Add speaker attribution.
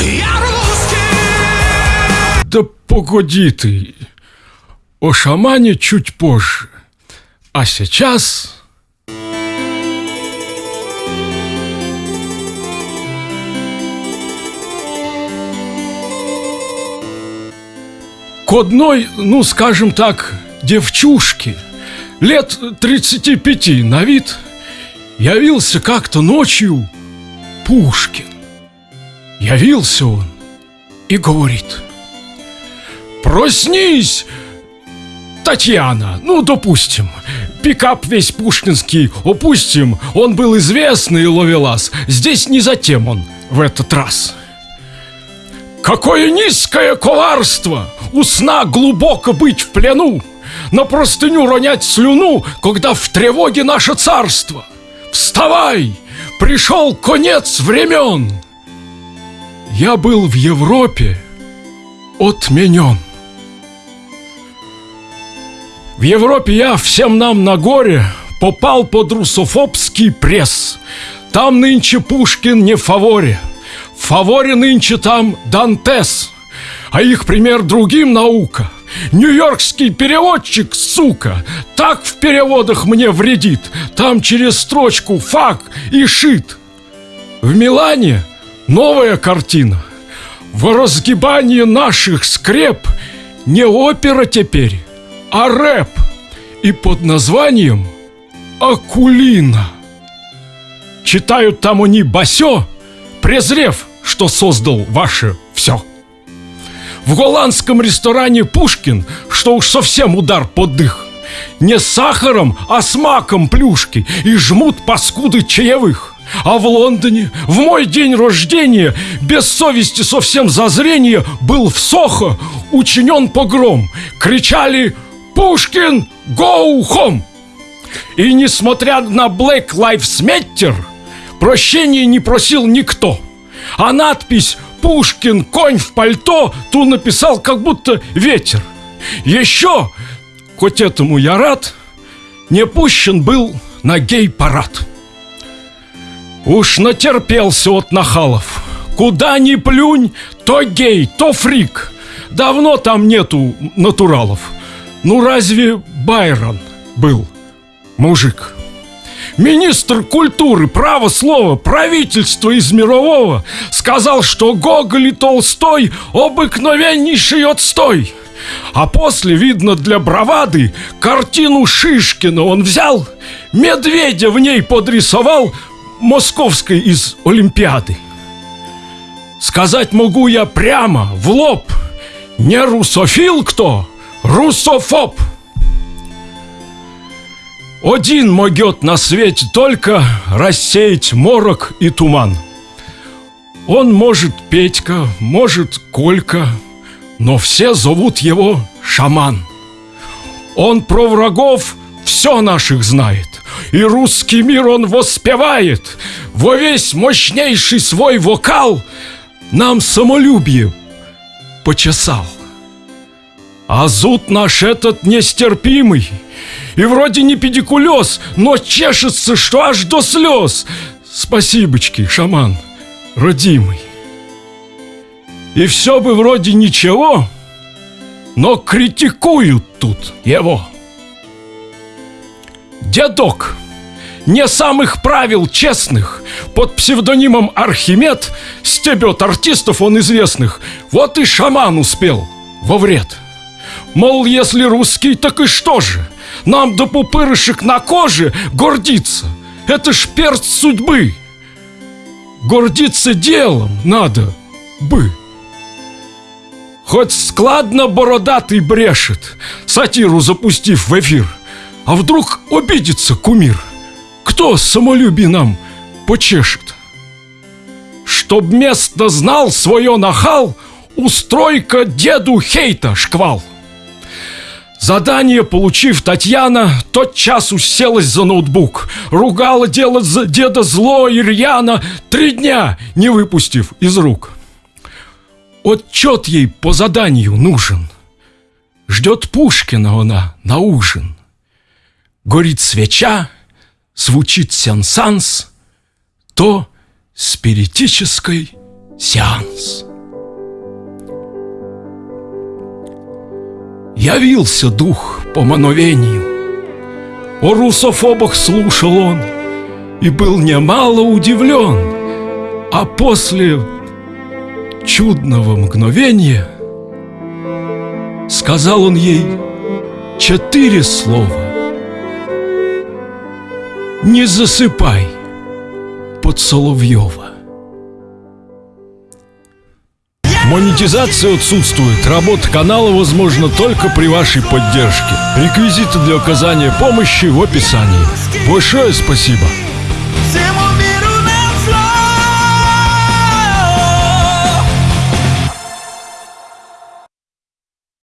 Speaker 1: Я русский!
Speaker 2: Да погоди ты. О шамане чуть позже. А сейчас... К одной, ну, скажем так, девчушке, лет 35 на вид, явился как-то ночью Пушкин. Явился он и говорит, «Проснись, Татьяна, ну, допустим, пикап весь пушкинский опустим, он был известный ловелас, здесь не затем он в этот раз». Какое низкое коварство! У сна глубоко быть в плену, На простыню ронять слюну, Когда в тревоге наше царство. Вставай! Пришел конец времен! Я был в Европе отменен. В Европе я всем нам на горе Попал под русофобский пресс. Там нынче Пушкин не в фаворе — в фаворе нынче там Дантес, а их пример другим наука. Нью-Йоркский переводчик, сука, так в переводах мне вредит. Там через строчку фак и шит. В Милане новая картина. В разгибании наших скреп не опера теперь, а рэп. И под названием Акулина. Читают там они басё, презрев, что создал ваше все. В голландском ресторане «Пушкин», что уж совсем удар под дых, не сахаром, а с маком плюшки и жмут паскуды чаевых. А в Лондоне в мой день рождения без совести совсем зазрения был в Сохо учинен погром. Кричали «Пушкин, go home!» И несмотря на Black Lives Matter – Прощения не просил никто. А надпись «Пушкин, конь в пальто» ту написал как будто ветер. Еще, хоть этому я рад, не пущен был на гей-парад. Уж натерпелся от нахалов. Куда ни плюнь, то гей, то фрик. Давно там нету натуралов. Ну разве Байрон был мужик? Министр культуры, право слова, правительство из мирового сказал, что Гоголь и Толстой обыкновеннейший отстой. А после, видно, для бравады, картину Шишкина он взял, медведя в ней подрисовал, московской из Олимпиады. Сказать могу я прямо, в лоб, не русофил кто, русофоб. Один могет на свете только рассеять морок и туман. Он может Петька, может Колька, но все зовут его шаман. Он про врагов все наших знает, и русский мир он воспевает. Во весь мощнейший свой вокал нам самолюбие почесал. А зуд наш этот нестерпимый — и вроде не педикулез, но чешется, что аж до слез. Спасибочки, шаман, родимый. И все бы вроде ничего, но критикуют тут его. Дедок, не самых правил честных, под псевдонимом Архимед стебет артистов он известных. Вот и шаман успел во вред. Мол, если русский, так и что же? Нам до пупырышек на коже гордиться. Это ж перст судьбы. Гордиться делом надо бы. Хоть складно бородатый брешет, сатиру запустив в эфир. А вдруг обидится кумир? Кто самолюбие нам почешет? Чтоб место знал свое нахал, устройка деду хейта шквал. Задание получив, Татьяна тотчас уселась за ноутбук, ругала дело за деда зло и рьяно, три дня не выпустив из рук. Отчет ей по заданию нужен. Ждет Пушкина она на ужин. Горит свеча, звучит сенсанс, то спиритической сеанс. Явился дух по мановению. О русофобах слушал он и был немало удивлен, а после чудного мгновения сказал он ей четыре слова. Не засыпай под Соловьева. Монетизация отсутствует. Работа канала возможна только при вашей поддержке. Реквизиты для оказания помощи в описании. Большое спасибо.